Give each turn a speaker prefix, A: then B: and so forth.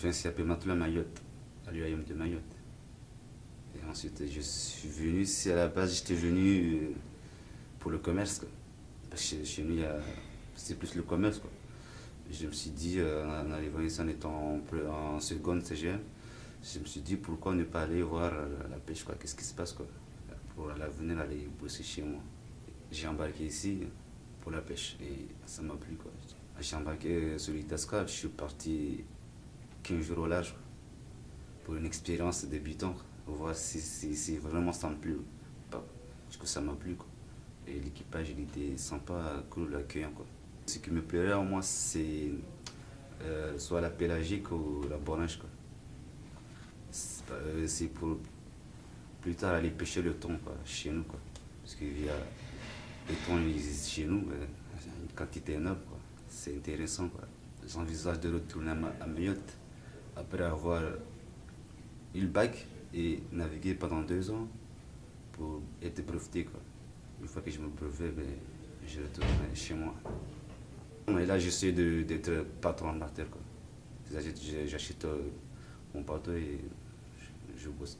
A: quelqu'un qui s'appelle Matelas Mayotte, à l'UAM de Mayotte. Et ensuite, je suis venu, si à la base, j'étais venu euh, pour le commerce. Chez nous, c'est plus le commerce. Je me suis dit, euh, en arrivant ici, en étant en, en seconde CGM, je me suis dit, pourquoi ne pas aller voir la pêche, qu'est-ce qui se passe, pour l'avenir aller bosser chez moi. J'ai embarqué ici pour la pêche et ça m'a plu. J'ai embarqué sur l'Itasca, je suis parti 15 jours au large pour une expérience débutant, voir si, si, vraiment ça me plaît. Parce que ça m'a plu, quoi. Et l'équipage, il était sympa, cool, accueillant, quoi. Ce qui me plairait à moi, c'est euh, soit la pélagique ou la bornage, quoi. Euh, c'est pour plus tard aller pêcher le thon chez nous. Quoi. Parce que le thon il existe chez nous, une quantité énorme. C'est intéressant. J'envisage de retourner à Mayotte après avoir eu le bac et naviguer pendant deux ans pour être breveté. Une fois que je me brevet, ben, je retourne chez moi. Et là, j'essaie d'être patron de la. J'achète euh, mon bateau et je bosse.